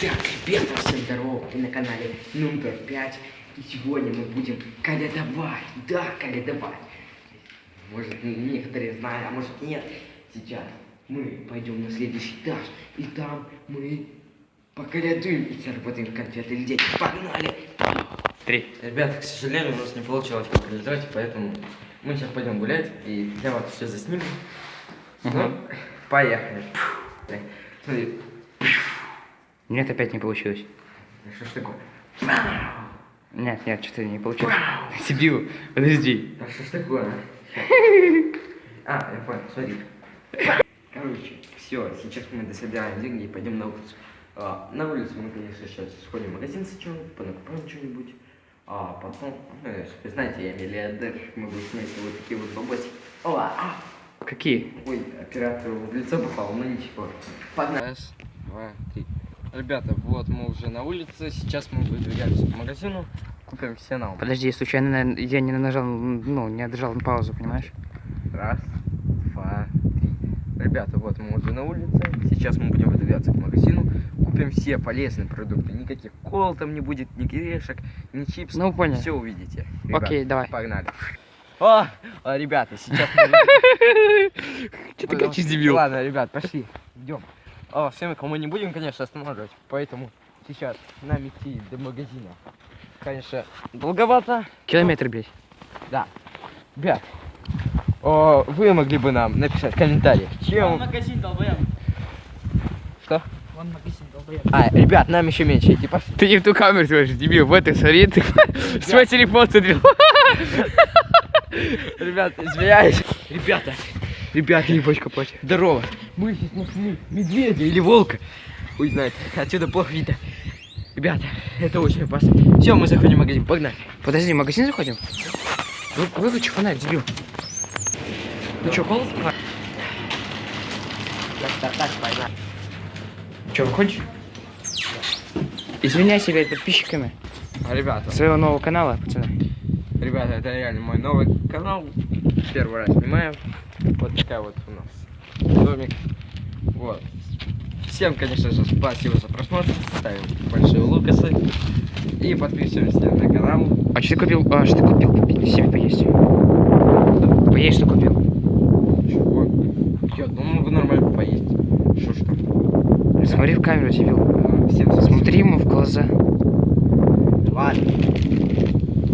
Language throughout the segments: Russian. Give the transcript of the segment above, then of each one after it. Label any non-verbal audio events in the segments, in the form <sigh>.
Так, ребята, всем здорово, вы на канале номер 5. И сегодня мы будем калядовать. Да, калядовать. Может, некоторые знают, а может нет. Сейчас мы пойдем на следующий этаж. И там мы поколядуем и заработаем конфеты людей. Погнали! Три. Ребята, к сожалению, у нас не получилось поколесать, поэтому мы сейчас пойдем гулять и для вас все заснимем. Ну, поехали. Смотри, Нет, опять не получилось. что ж такое? Нет, нет, что-то не получилось. Дебил, подожди. А что ж такое? А, я понял, смотри. Короче, все, сейчас мы дособираем деньги и пойдем на улицу. А, на улицу мы, конечно, сейчас сходим в магазин сначала, понакупаем что-нибудь. А потом, ну, вы знаете, я миллиардер, могу снять вот такие вот бабосики. О, а, Какие? Ой, оператору в лицо попал, ну ничего. Погнали. Раз, два, три. Ребята, вот мы уже на улице, сейчас мы выдвигаемся к магазину, купим все нам. Подожди, случайно на- я не нажал, ну, не отжал на паузу, понимаешь? Раз, два, три. Ребята, вот мы уже на улице, сейчас мы будем выдвигаться к магазину, купим все полезные продукты, никаких кол там не будет, ни грешек, ни чипсов. Ну, понял. Все увидите. Окей, давай. Погнали. О, а, ребята, сейчас <laughs> Че ты кричишь, дебил? Ладно, ребят, пошли, идем. О, всем мы не будем, конечно, останавливать, поэтому сейчас нам идти до магазина. Конечно, долговато. Километр, блядь. Да. Ребят, о, вы могли бы нам написать в комментариях, Вон чем... магазин долбоёб. Что? Вон магазин долбоёб. А, ребят, нам еще меньше идти, пошли. Ты не в ту камеру смотришь, дебил, в этой смотри, ты <laughs> свой телефон смотрел. <laughs> Ребят, извиняюсь. Ребята, ребята, ебочка плачет. Здорово. Мы сейчас нашли медведя или волка. Хуй знает, отсюда плохо видно. Ребята, это очень опасно. Все, мы заходим в магазин, погнали. Подожди, в магазин заходим? Вы- Выключи фонарь, дебил. Ну что, голос? Так, так, так, погнали. Че, выходишь? Извиняйся перед подписчиками А, ребята, своего нового канала, пацаны. ребята, это реально мой новый канал. Первый раз снимаю. Вот такая вот у нас домик. Вот. Всем, конечно же, спасибо за просмотр. Ставим большие лукасы. И подписываемся на канал. А что ты купил? А, что ты купил? Себе поесть. Поесть что купил? Чего? Я думаю, могу нормально поесть. Что ж там? Смотри в камеру. А, Всем спасибо. Смотри ему в глаза. Ладно.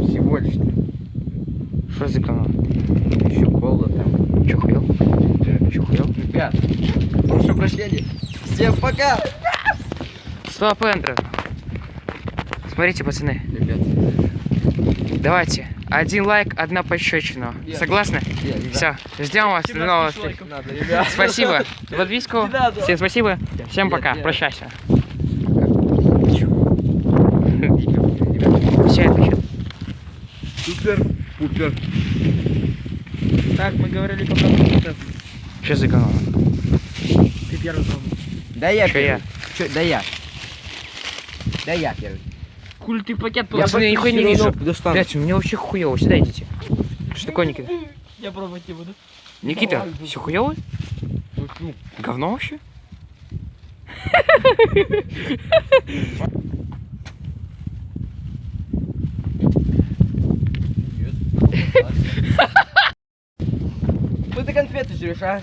Всего лишь. Что за канал? Еще кола там. Че хуел? Че хуел? Ребят, прошу прощения. Всем пока! Стоп, Эндро. Смотрите, пацаны. Ребят, Давайте. Один лайк, одна пощечина. Я- Согласны? ребят. Все. Ждем вас в новых встреч. Надо, ребят. Спасибо надо. Всем спасибо. Всем Нет, пока. нет. Прощайся. Все, отключил. супер, пупер. Так, мы говорили по. Что за канал? Ты первый помнишь. Да я Чё я? первый. Чё, да я. Да я первый. Куль ты пакет Я пацаны, я нихуя не вижу. Достану. Блять, у меня вообще хуево. Сюда идите. Что такое, Никита? Я пробовать не буду. Никита, все хуево? Говно вообще? <laughs> Ну ты жрешь, а?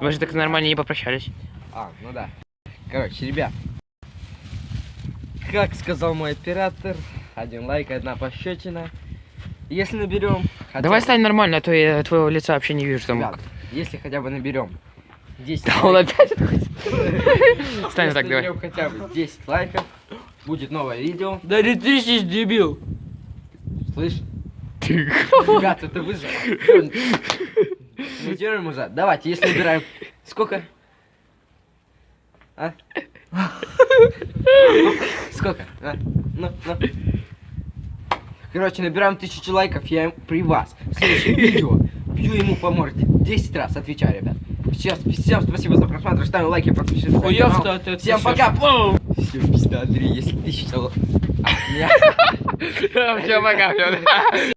Мы же так нормально не попрощались. А, ну да. Короче, ребят. Как сказал мой оператор, один лайк, одна пощечина. Если наберем... хотя Давай стань нормально, а то я твоего лица вообще не вижу. Там... Ребят, если хотя бы наберем 10 Да он лайков, опять... <laughs> Стань так, давай. наберем хотя бы 10 лайков, будет новое видео. Да не трясись, дебил. Слышь? Ребят, это вы же. Монтируем уже. Давайте, если набираем... Сколько? А? Сколько? А? Ну, ну. Короче, набираем тысячу лайков, я им- при вас. В следующем видео бью ему по морде. 10 раз, отвечаю, ребят. Сейчас, всем спасибо за просмотр, ставим лайки, подпишитесь на канал. что ты <laughs> Всем пока! Все, пизда, Андрей, если тысяча... лайков- А, меня- Все, пока, всё.